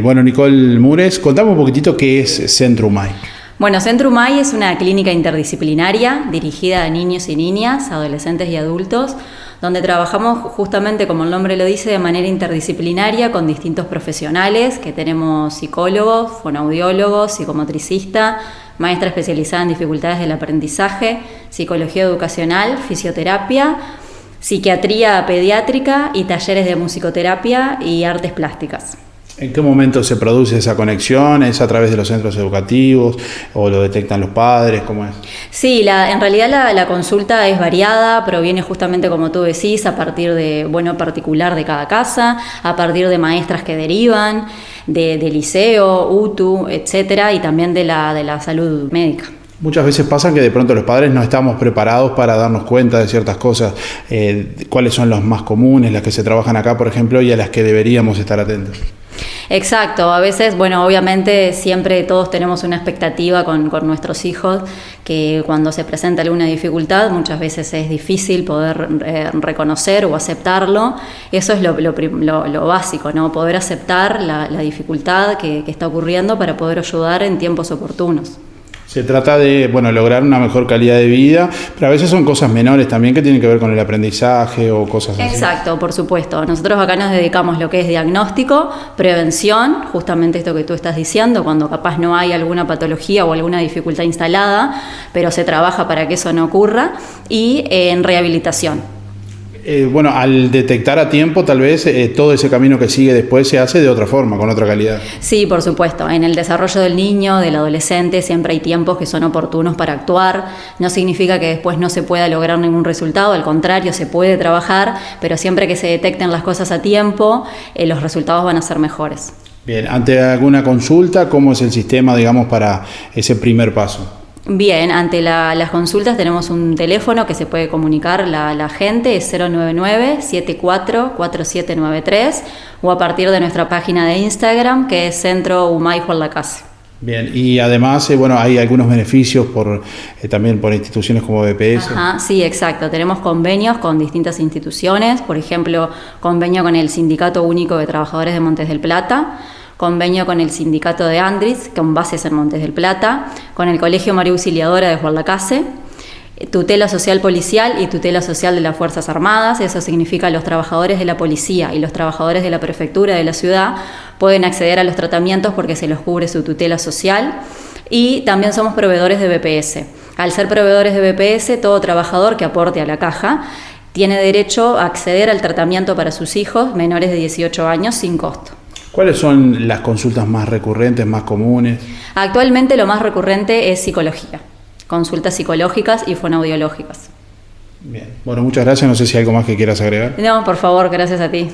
Bueno, Nicole Mures, contame un poquitito qué es Centro UMAI. Bueno, Centro UMAI es una clínica interdisciplinaria dirigida a niños y niñas, adolescentes y adultos, donde trabajamos justamente, como el nombre lo dice, de manera interdisciplinaria con distintos profesionales, que tenemos psicólogos, fonoaudiólogos, psicomotricista, maestra especializada en dificultades del aprendizaje, psicología educacional, fisioterapia, psiquiatría pediátrica y talleres de musicoterapia y artes plásticas. ¿En qué momento se produce esa conexión? ¿Es a través de los centros educativos o lo detectan los padres? ¿Cómo es? Sí, la, en realidad la, consulta es variada, proviene justamente como tú decís, a partir de, bueno, particular de cada casa, a partir de maestras que derivan, de, liceo, UTU, etcétera, y también de la, de la salud médica. Muchas veces pasa que de pronto los padres no estamos preparados para darnos cuenta de ciertas cosas, eh, cuáles son los más comunes, las que se trabajan acá, por ejemplo, y a las que deberíamos estar atentos. Exacto, a veces, bueno, obviamente siempre todos tenemos una expectativa con, nuestros hijos, que cuando se presenta alguna dificultad muchas veces es difícil poder eh, reconocer o aceptarlo. Eso es lo, básico, ¿no? Poder aceptar la, dificultad que está ocurriendo para poder ayudar en tiempos oportunos. Se trata de bueno, lograr una mejor calidad de vida, pero a veces son cosas menores también que tienen que ver con el aprendizaje o cosas así. Exacto, por supuesto. Nosotros acá nos dedicamos lo que es diagnóstico, prevención, justamente esto que tú estás diciendo, cuando capaz no hay alguna patología o alguna dificultad instalada, pero se trabaja para que eso no ocurra, y en rehabilitación eh, bueno, al detectar a tiempo, tal vez eh, todo ese camino que sigue después se hace de otra forma, con otra calidad. Sí, por supuesto. En el desarrollo del niño, del adolescente, siempre hay tiempos que son oportunos para actuar. No significa que después no se pueda lograr ningún resultado, al contrario, se puede trabajar, pero siempre que se detecten las cosas a tiempo, eh, los resultados van a ser mejores. Bien, ante alguna consulta, ¿cómo es el sistema, digamos, para ese primer paso? Bien, ante las consultas tenemos un teléfono que se puede comunicar la, la gente, es 099-744793 o a partir de nuestra página de Instagram que es Centro Humay la Casa. Bien, y además, eh, bueno, hay algunos beneficios por eh, también por instituciones como BPS. Ajá, sí, exacto. Tenemos convenios con distintas instituciones, por ejemplo, convenio con el Sindicato Único de Trabajadores de Montes del Plata, convenio con el sindicato de Andris, con bases en Montes del Plata, con el Colegio María Auxiliadora de Juan tutela social policial y tutela social de las Fuerzas Armadas, eso significa los trabajadores de la policía y los trabajadores de la prefectura de la ciudad pueden acceder a los tratamientos porque se los cubre su tutela social y también somos proveedores de BPS. Al ser proveedores de BPS, todo trabajador que aporte a la caja tiene derecho a acceder al tratamiento para sus hijos menores de 18 años sin costo. ¿Cuáles son las consultas más recurrentes, más comunes? Actualmente lo más recurrente es psicología, consultas psicológicas y fonoaudiológicas. Bien, bueno, muchas gracias. No sé si hay algo más que quieras agregar. No, por favor, gracias a ti.